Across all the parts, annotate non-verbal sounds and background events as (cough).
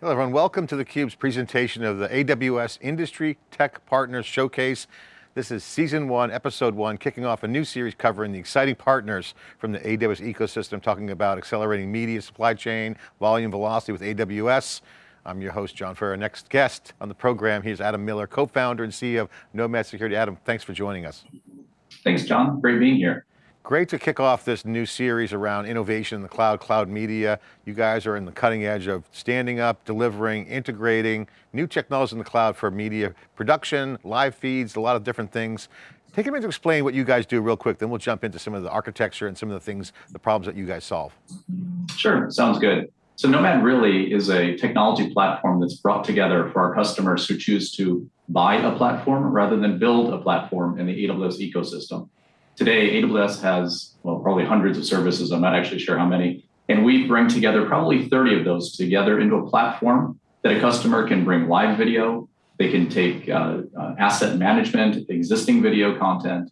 Hello everyone, welcome to theCUBE's presentation of the AWS Industry Tech Partners Showcase. This is season one, episode one, kicking off a new series covering the exciting partners from the AWS ecosystem, talking about accelerating media supply chain, volume velocity with AWS. I'm your host, John Furrier. Our next guest on the program, here's Adam Miller, co-founder and CEO of Nomad Security. Adam, thanks for joining us. Thanks, John, great being here. Great to kick off this new series around innovation in the cloud, cloud media. You guys are in the cutting edge of standing up, delivering, integrating new technologies in the cloud for media production, live feeds, a lot of different things. Take a minute to explain what you guys do real quick, then we'll jump into some of the architecture and some of the things, the problems that you guys solve. Sure, sounds good. So Nomad really is a technology platform that's brought together for our customers who choose to buy a platform rather than build a platform in the AWS ecosystem. Today, AWS has, well, probably hundreds of services. I'm not actually sure how many. And we bring together probably 30 of those together into a platform that a customer can bring live video, they can take uh, uh, asset management, existing video content,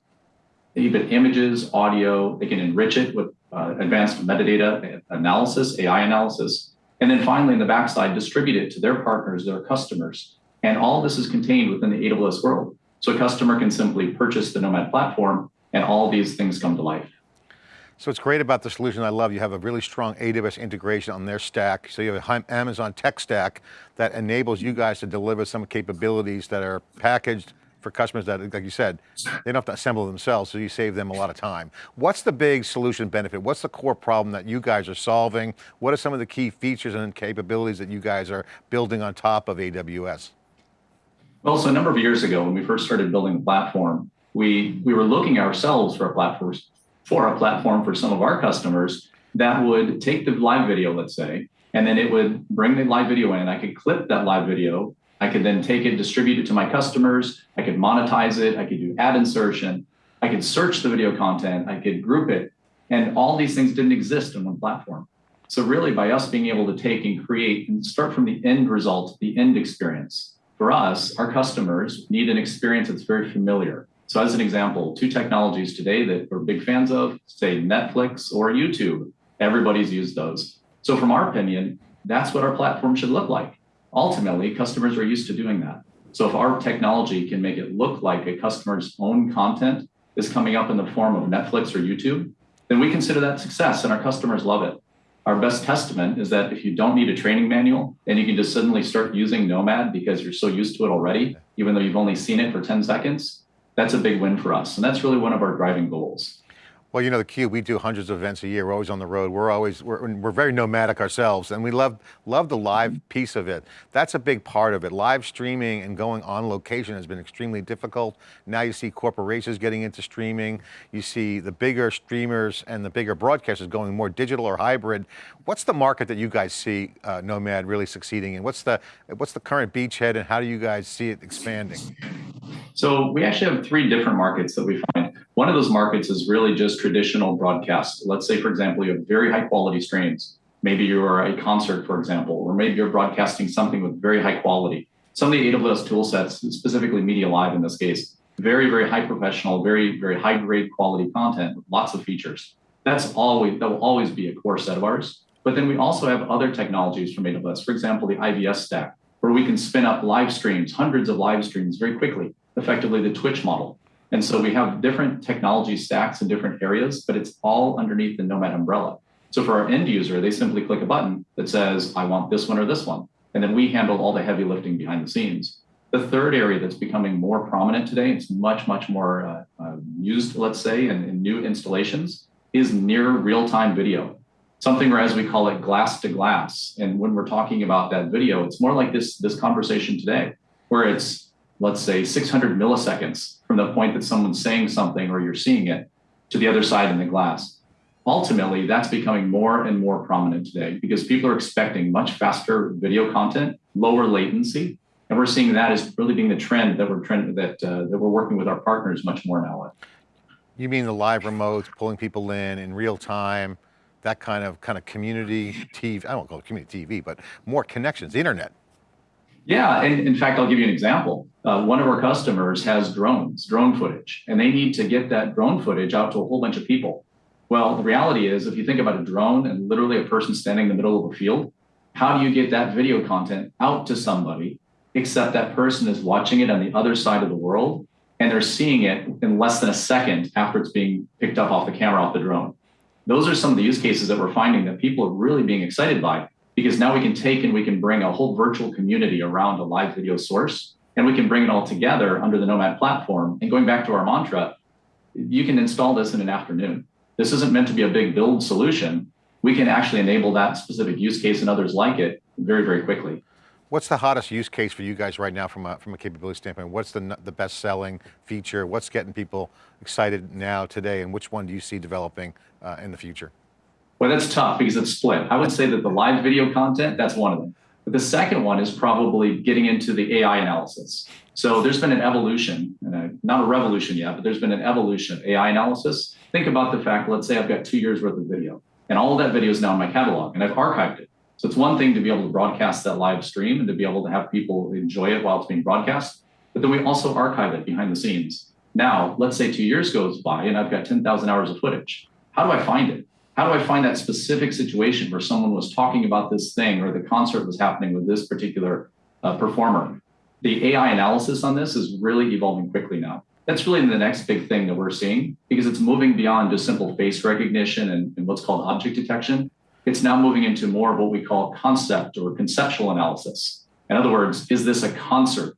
even images, audio, they can enrich it with uh, advanced metadata analysis, AI analysis, and then finally in the backside, distribute it to their partners, their customers. And all this is contained within the AWS world. So a customer can simply purchase the Nomad platform and all these things come to life. So what's great about the solution I love, you have a really strong AWS integration on their stack. So you have an Amazon tech stack that enables you guys to deliver some capabilities that are packaged for customers that, like you said, they don't have to assemble themselves, so you save them a lot of time. What's the big solution benefit? What's the core problem that you guys are solving? What are some of the key features and capabilities that you guys are building on top of AWS? Well, so a number of years ago, when we first started building the platform, we we were looking ourselves for a platform for a platform for some of our customers that would take the live video, let's say, and then it would bring the live video in. I could clip that live video. I could then take it, distribute it to my customers. I could monetize it. I could do ad insertion. I could search the video content. I could group it. And all these things didn't exist in one platform. So really by us being able to take and create and start from the end result, the end experience, for us, our customers need an experience that's very familiar. So as an example, two technologies today that we're big fans of, say Netflix or YouTube, everybody's used those. So from our opinion, that's what our platform should look like. Ultimately, customers are used to doing that. So if our technology can make it look like a customer's own content is coming up in the form of Netflix or YouTube, then we consider that success and our customers love it. Our best testament is that if you don't need a training manual and you can just suddenly start using Nomad because you're so used to it already, even though you've only seen it for 10 seconds, that's a big win for us. And that's really one of our driving goals. Well, you know, the Cube, we do hundreds of events a year. We're always on the road. We're always, we're, we're very nomadic ourselves and we love, love the live piece of it. That's a big part of it. Live streaming and going on location has been extremely difficult. Now you see corporations getting into streaming. You see the bigger streamers and the bigger broadcasters going more digital or hybrid. What's the market that you guys see uh, Nomad really succeeding in? What's the, what's the current beachhead and how do you guys see it expanding? So we actually have three different markets that we find. One of those markets is really just traditional broadcast. Let's say, for example, you have very high quality streams. Maybe you're a concert, for example, or maybe you're broadcasting something with very high quality. Some of the AWS tool sets, specifically Media Live in this case, very, very high professional, very, very high grade quality content with lots of features. That's always, that will always be a core set of ours. But then we also have other technologies from AWS, for example, the IVS stack, where we can spin up live streams, hundreds of live streams very quickly, effectively the Twitch model. And so we have different technology stacks in different areas, but it's all underneath the Nomad umbrella. So for our end user, they simply click a button that says, I want this one or this one. And then we handle all the heavy lifting behind the scenes. The third area that's becoming more prominent today, it's much, much more uh, uh, used, let's say, in, in new installations, is near real-time video. Something where, as we call it, glass to glass. And when we're talking about that video, it's more like this, this conversation today, where it's, let's say, 600 milliseconds from the point that someone's saying something or you're seeing it to the other side in the glass. Ultimately, that's becoming more and more prominent today because people are expecting much faster video content, lower latency, and we're seeing that as really being the trend that we're trend that uh, that we're working with our partners much more now. You mean the live remotes, pulling people in in real time, that kind of kind of community TV? I don't call it community TV, but more connections, the internet. Yeah, and in fact, I'll give you an example. Uh, one of our customers has drones, drone footage, and they need to get that drone footage out to a whole bunch of people. Well, the reality is, if you think about a drone and literally a person standing in the middle of a field, how do you get that video content out to somebody, except that person is watching it on the other side of the world and they're seeing it in less than a second after it's being picked up off the camera off the drone. Those are some of the use cases that we're finding that people are really being excited by because now we can take and we can bring a whole virtual community around a live video source and we can bring it all together under the Nomad platform. And going back to our mantra, you can install this in an afternoon. This isn't meant to be a big build solution. We can actually enable that specific use case and others like it very, very quickly. What's the hottest use case for you guys right now from a, from a capability standpoint? What's the, the best selling feature? What's getting people excited now today and which one do you see developing uh, in the future? Well, that's tough because it's split. I would say that the live video content, that's one of them. But the second one is probably getting into the AI analysis. So there's been an evolution, not a revolution yet, but there's been an evolution of AI analysis. Think about the fact, let's say I've got two years worth of video and all of that video is now in my catalog and I've archived it. So it's one thing to be able to broadcast that live stream and to be able to have people enjoy it while it's being broadcast, but then we also archive it behind the scenes. Now, let's say two years goes by and I've got 10,000 hours of footage. How do I find it? How do I find that specific situation where someone was talking about this thing or the concert was happening with this particular uh, performer? The AI analysis on this is really evolving quickly now. That's really the next big thing that we're seeing because it's moving beyond just simple face recognition and, and what's called object detection it's now moving into more of what we call concept or conceptual analysis. In other words, is this a concert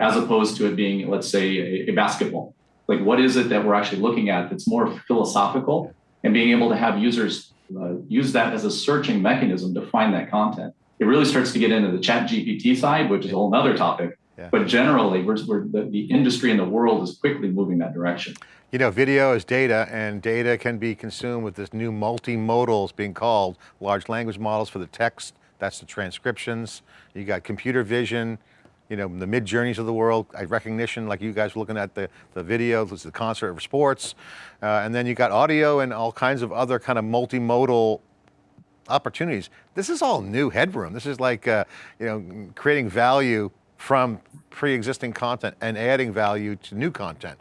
as opposed to it being, let's say, a, a basketball? Like, what is it that we're actually looking at that's more philosophical and being able to have users uh, use that as a searching mechanism to find that content? It really starts to get into the ChatGPT side, which is a whole other topic. Yeah. But generally, we're, we're, the, the industry and the world is quickly moving that direction. You know, video is data and data can be consumed with this new multimodals being called large language models for the text, that's the transcriptions. You got computer vision, you know, the Midjourneys of the world, recognition, like you guys were looking at the, the video, this is the concert of sports. Uh, and then you got audio and all kinds of other kind of multimodal opportunities. This is all new headroom. This is like, uh, you know, creating value from pre-existing content and adding value to new content.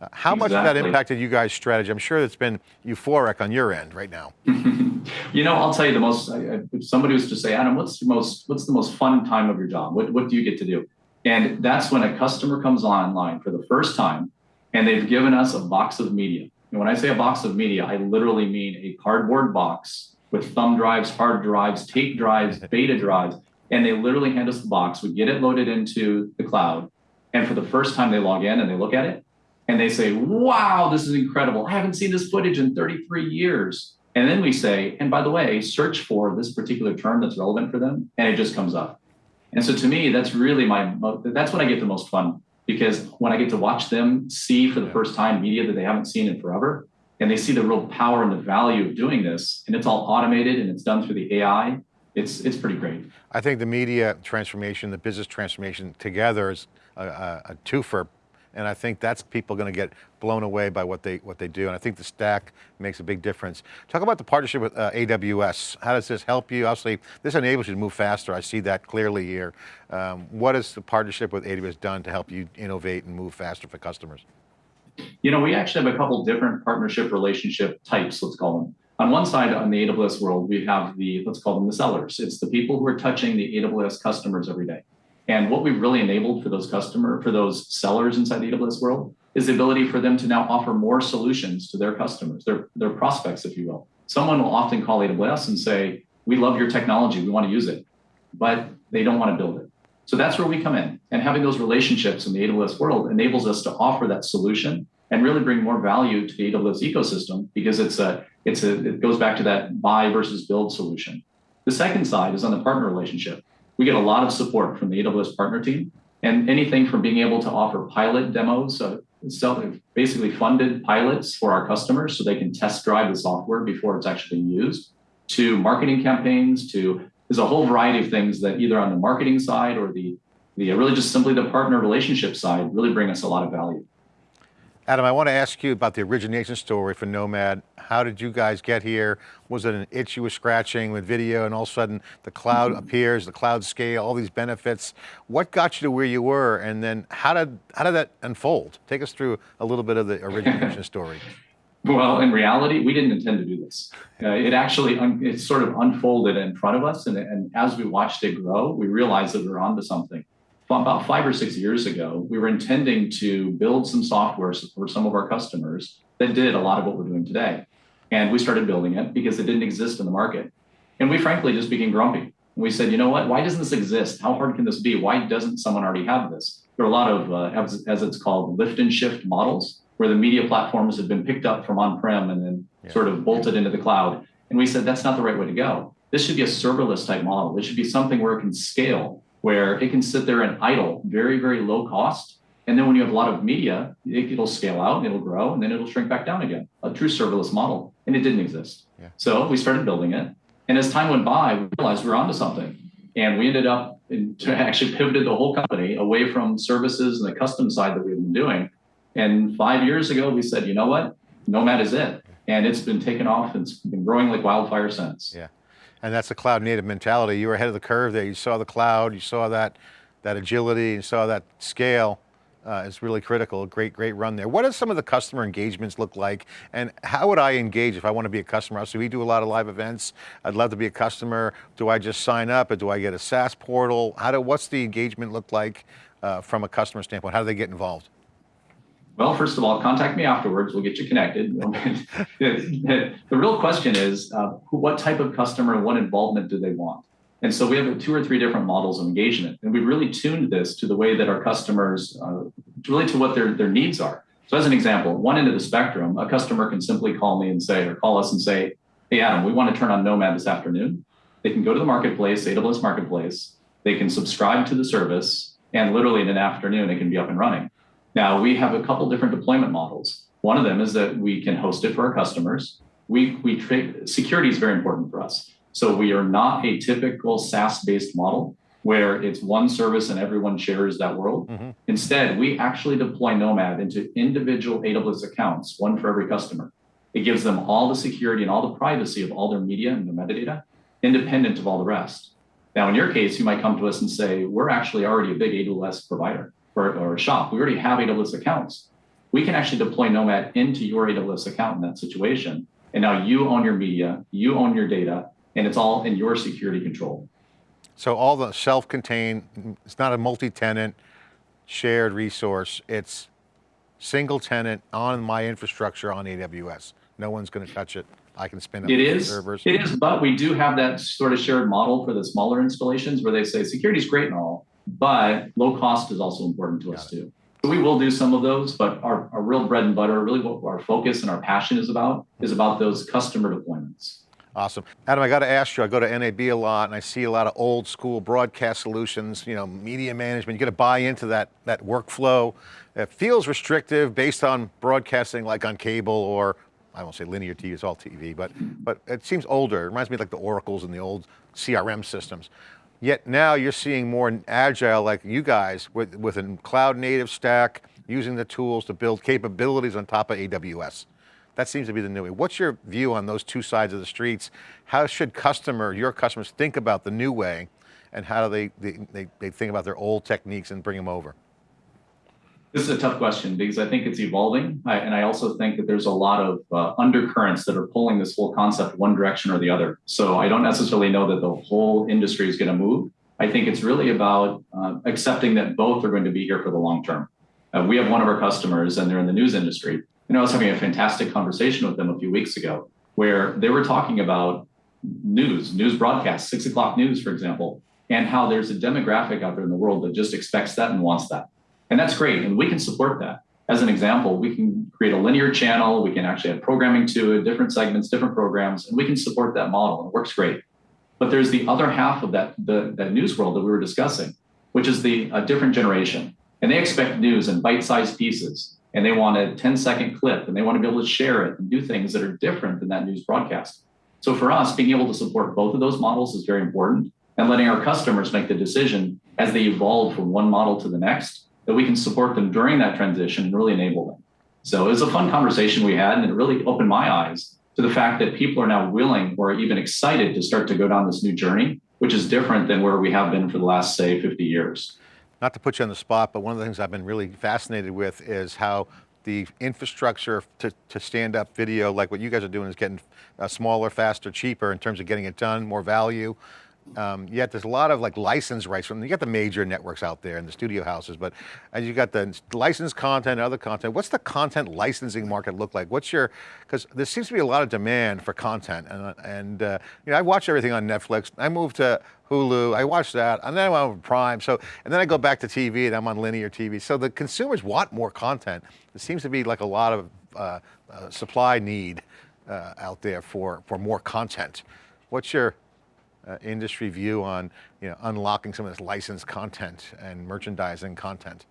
Uh, how exactly. much of that impacted you guys' strategy? I'm sure it's been euphoric on your end right now. (laughs) you know, I'll tell you the most, if somebody was to say, Adam, what's the most, what's the most fun time of your job? What, what do you get to do? And that's when a customer comes online for the first time and they've given us a box of media. And when I say a box of media, I literally mean a cardboard box with thumb drives, hard drives, tape drives, (laughs) beta drives, and they literally hand us the box. We get it loaded into the cloud. And for the first time they log in and they look at it and they say, wow, this is incredible. I haven't seen this footage in 33 years. And then we say, and by the way, search for this particular term that's relevant for them. And it just comes up. And so to me, that's really my, that's when I get the most fun because when I get to watch them see for the first time media that they haven't seen in forever, and they see the real power and the value of doing this, and it's all automated and it's done through the AI, it's, it's pretty great. I think the media transformation, the business transformation together is a, a, a twofer and I think that's people going to get blown away by what they what they do. And I think the stack makes a big difference. Talk about the partnership with uh, AWS. How does this help you? Obviously, this enables you to move faster. I see that clearly here. Um, what has the partnership with AWS done to help you innovate and move faster for customers? You know, we actually have a couple different partnership relationship types, let's call them. On one side, on the AWS world, we have the, let's call them the sellers. It's the people who are touching the AWS customers every day. And what we've really enabled for those customer, for those sellers inside the AWS world, is the ability for them to now offer more solutions to their customers, their, their prospects, if you will. Someone will often call AWS and say, we love your technology, we want to use it, but they don't want to build it. So that's where we come in. And having those relationships in the AWS world enables us to offer that solution and really bring more value to the AWS ecosystem because it's a it's a it goes back to that buy versus build solution. The second side is on the partner relationship. We get a lot of support from the AWS partner team and anything from being able to offer pilot demos, uh, basically funded pilots for our customers so they can test drive the software before it's actually used, to marketing campaigns, to there's a whole variety of things that either on the marketing side or the, the really just simply the partner relationship side really bring us a lot of value. Adam, I want to ask you about the origination story for Nomad. How did you guys get here? Was it an itch you were scratching with video and all of a sudden the cloud mm -hmm. appears, the cloud scale, all these benefits? What got you to where you were and then how did, how did that unfold? Take us through a little bit of the origination (laughs) story. Well, in reality, we didn't intend to do this. Uh, it actually it sort of unfolded in front of us, and, and as we watched it grow, we realized that we were onto something. About five or six years ago, we were intending to build some software for some of our customers that did a lot of what we're doing today. And we started building it because it didn't exist in the market. And we frankly just became grumpy. we said, you know what? Why doesn't this exist? How hard can this be? Why doesn't someone already have this? There are a lot of, uh, as, as it's called, lift and shift models where the media platforms have been picked up from on-prem and then yeah. sort of bolted into the cloud. And we said, that's not the right way to go. This should be a serverless type model. It should be something where it can scale, where it can sit there and idle, very, very low cost. And then when you have a lot of media, it, will scale out, it'll grow, and then it'll shrink back down again. A true serverless model. And it didn't exist. Yeah. So we started building it. And as time went by, we realized we were onto something. And we ended up in, (laughs) actually pivoted the whole company away from services and the custom side that we've been doing and five years ago, we said, you know what? Nomad is it. And it's been taken off and it's been growing like wildfire since. Yeah. And that's the cloud native mentality. You were ahead of the curve there. You saw the cloud, you saw that, that agility, you saw that scale. Uh, it's really critical. Great, great run there. What does some of the customer engagements look like? And how would I engage if I want to be a customer? So we do a lot of live events. I'd love to be a customer. Do I just sign up or do I get a SaaS portal? How do, what's the engagement look like uh, from a customer standpoint? How do they get involved? Well, first of all, contact me afterwards. We'll get you connected. (laughs) (laughs) the, real question is, uh, what type of customer, what involvement do they want? And so we have two or three different models of engagement, and we've really tuned this to the way that our customers, uh, really to what their, their needs are. So as an example, one end of the spectrum, a customer can simply call me and say, or call us and say, hey, Adam, we want to turn on Nomad this afternoon. They can go to the marketplace, AWS Marketplace. They can subscribe to the service, and literally in an afternoon, it can be up and running. Now we have a couple different deployment models. One of them is that we can host it for our customers. We, we trade, security is very important for us. So we are not a typical SaaS-based model where it's one service and everyone shares that world. Mm-hmm. Instead, we actually deploy Nomad into individual AWS accounts, one for every customer. It gives them all the security and all the privacy of all their media and their metadata, independent of all the rest. Now, in your case, you might come to us and say, we're actually already a big AWS provider or, or a shop. We already have AWS accounts. We can actually deploy Nomad into your AWS account in that situation. And now you own your media, you own your data, and it's all in your security control. So all the self-contained, it's not a multi-tenant shared resource, it's single tenant on my infrastructure on AWS. No one's going to touch it. I can spin up it is, servers. It is, but we do have that sort of shared model for the smaller installations where they say security is great and all, but low cost is also important to Got us it. too. So we will do some of those, but our, our real bread and butter, really what our focus and our passion is about, is about those customer deployments. Awesome. Adam, I got to ask you, I go to NAB a lot and I see a lot of old school broadcast solutions, you know, media management, you got to buy into that, that workflow. It feels restrictive based on broadcasting like on cable or I won't say linear TV, it's all TV, but, but it seems older. It reminds me like the Oracles and the old CRM systems. Yet now you're seeing more agile like you guys with, with a cloud native stack, using the tools to build capabilities on top of AWS. That seems to be the new way. What's your view on those two sides of the streets? How should customer, your customers think about the new way and how do they, they, they, think about their old techniques and bring them over? This is a tough question because I think it's evolving. I, and I also think that there's a lot of uh, undercurrents that are pulling this whole concept one direction or the other. So I don't necessarily know that the whole industry is going to move. I think it's really about uh, accepting that both are going to be here for the long term. Uh, we have one of our customers and they're in the news industry. And I was having a fantastic conversation with them a few weeks ago where they were talking about news, news broadcasts, six o'clock news, for example, and how there's a demographic out there in the world that just expects that and wants that. And that's great. And we can support that. As an example, we can create a linear channel. We can actually have programming to it, different segments, different programs, and we can support that model. And it works great. But there's the other half of that, the, that news world that we were discussing, which is the a different generation. And they expect news in bite-sized pieces. And they want a 10 second clip and they want to be able to share it and do things that are different than that news broadcast. So for us, being able to support both of those models is very important and letting our customers make the decision as they evolve from one model to the next that we can support them during that transition and really enable them. So it was a fun conversation we had, and it really opened my eyes to the fact that people are now willing or even excited to start to go down this new journey, which is different than where we have been for the last, say, 50 years. Not to put you on the spot, but one of the things I've been really fascinated with is how the infrastructure to, to stand up video like what you guys are doing is getting uh, smaller, faster, cheaper in terms of getting it done, more value. Um, yet there's a lot of like license rights from, you got the major networks out there and the studio houses, but as you got the licensed content, other content, what's the content licensing market look like? What's your, because there seems to be a lot of demand for content and, and uh, you know, I watch everything on Netflix. I moved to Hulu, I watch that, and then I'm on Prime, so, and then I go back to TV and I'm on linear TV. So the consumers want more content. There seems to be like a lot of uh, uh, supply need uh, out there for, for more content. What's your, uh, industry view on you know, unlocking some of this licensed content and merchandising content?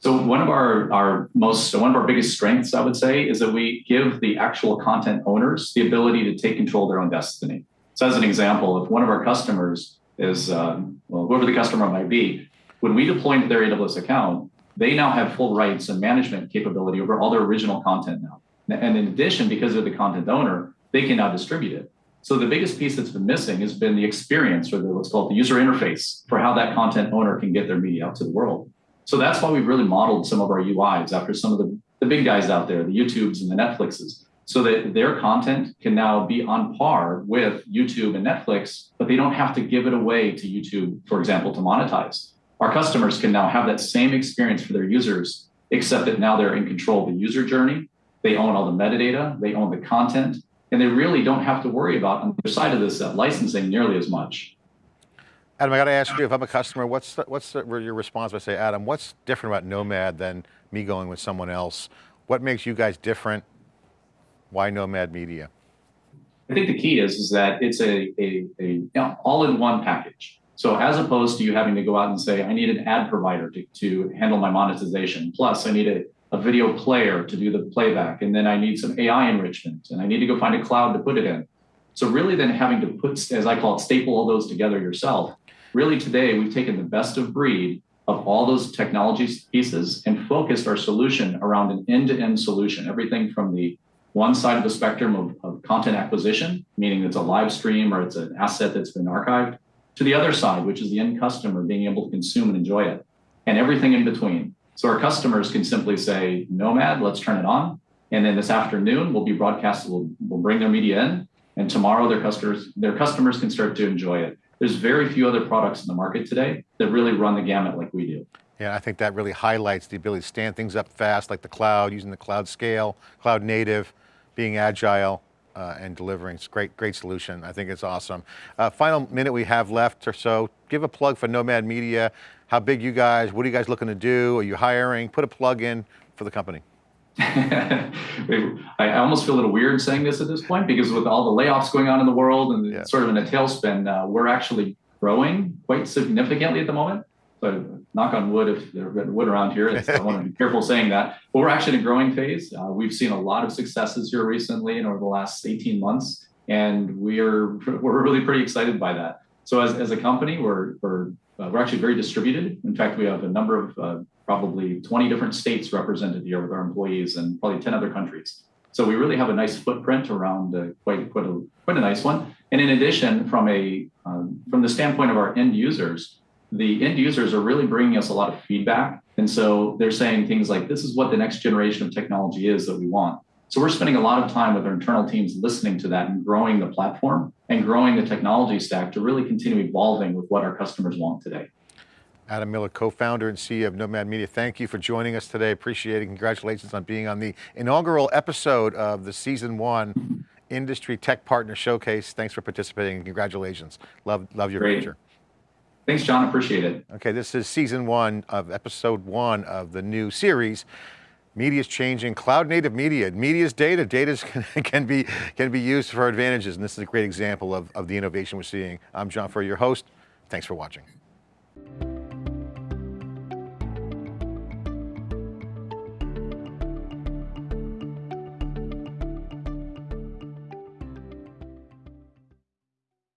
So one of our, our most, one of our biggest strengths, I would say, is that we give the actual content owners the ability to take control of their own destiny. So as an example, if one of our customers is, um, well, whoever the customer might be, when we deploy into their AWS account, they now have full rights and management capability over all their original content now. And in addition, because they're the content owner, they can now distribute it. So the biggest piece that's been missing has been the experience or the what's called the user interface for how that content owner can get their media out to the world. So that's why we've really modeled some of our UIs after some of the, the big guys out there, the YouTubes and the Netflixes, so that their content can now be on par with YouTube and Netflix, but they don't have to give it away to YouTube, for example, to monetize. Our customers can now have that same experience for their users, except that now they're in control of the user journey. They own all the metadata, they own the content, and they really don't have to worry about on the side of this uh, licensing nearly as much. Adam, I got to ask you, if I'm a customer, what's the, what's the, your response? I say, Adam, what's different about Nomad than me going with someone else? What makes you guys different? Why Nomad Media? I think the key is, is that it's a, a, a you know, all-in-one package. So as opposed to you having to go out and say, I need an ad provider to, to handle my monetization. Plus I need a a video player to do the playback, and then I need some AI enrichment, and I need to go find a cloud to put it in. So really then having to put, as I call it, staple all those together yourself. Really today, we've taken the best of breed of all those technology pieces and focused our solution around an end-to-end solution, everything from the one side of the spectrum of, of content acquisition, meaning it's a live stream or it's an asset that's been archived, to the other side, which is the end customer being able to consume and enjoy it, and everything in between. So our customers can simply say, Nomad, let's turn it on. And then this afternoon we'll be broadcasted, we'll, we'll bring their media in, and tomorrow their customers, their customers can start to enjoy it. There's very few other products in the market today that really run the gamut like we do. Yeah, I think that really highlights the ability to stand things up fast, like the cloud, using the cloud scale, cloud native, being agile, uh, and delivering. It's great, great solution. I think it's awesome. Uh, final minute we have left or so. Give a plug for Nomad Media. How big you guys? What are you guys looking to do? Are you hiring? Put a plug in for the company. (laughs) I almost feel a little weird saying this at this point because with all the layoffs going on in the world and yeah. sort of in a tailspin, uh, we're actually growing quite significantly at the moment. So knock on wood if there's wood around here. I want to be (laughs) careful saying that. But we're actually in a growing phase. Uh, we've seen a lot of successes here recently and over the last 18 months, and we're we're really pretty excited by that. So as, as a company, we're we're uh, we're actually very distributed. In fact, we have a number of uh, probably 20 different states represented here with our employees and probably 10 other countries. So we really have a nice footprint around uh, quite quite a quite a nice one. And in addition, from a um, from the standpoint of our end users, the end users are really bringing us a lot of feedback. And so they're saying things like, this is what the next generation of technology is that we want. So we're spending a lot of time with our internal teams listening to that and growing the platform and growing the technology stack to really continue evolving with what our customers want today. Adam Miller, co-founder and CEO of Nomad Media. Thank you for joining us today. Appreciate it. Congratulations on being on the inaugural episode of the season one mm-hmm. Industry Tech Partner Showcase. Thanks for participating and congratulations. Love, love your Great. future. Thanks, John. Appreciate it. Okay, this is season one of episode one of the new series. Media is changing, cloud native media. Media is data, data (laughs) can, be, can be used for advantages, and this is a great example of, of the innovation we're seeing. I'm John Furrier, your host. Thanks for watching.